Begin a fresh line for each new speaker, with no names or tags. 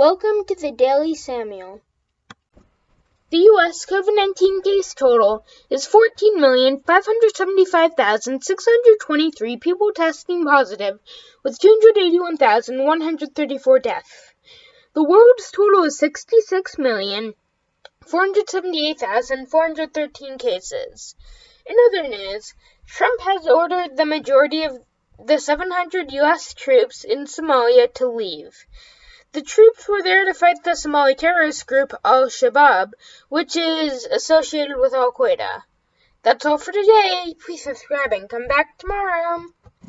Welcome to the Daily Samuel. The U.S. COVID 19 case total is 14,575,623 people testing positive, with 281,134 deaths. The world's total is 66,478,413 cases. In other news, Trump has ordered the majority of the 700 U.S. troops in Somalia to leave. The troops were there to fight the Somali terrorist group Al-Shabaab, which is associated with Al-Qaeda. That's all for today. Please subscribe and come back tomorrow.